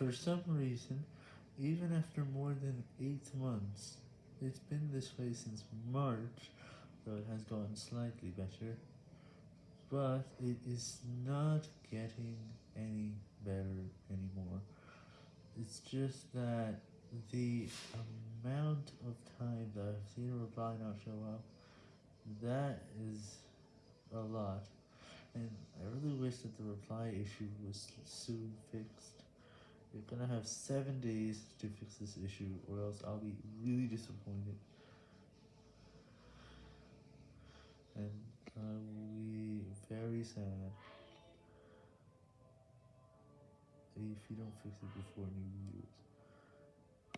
For some reason, even after more than 8 months, it's been this way since March, though it has gotten slightly better, but it is not getting any better anymore. It's just that the amount of time that I've seen a reply not show up, that is a lot, and I really wish that the reply issue was soon fixed. Gonna have 7 days to fix this issue, or else I'll be really disappointed. And I will be very sad if you don't fix it before New Year's.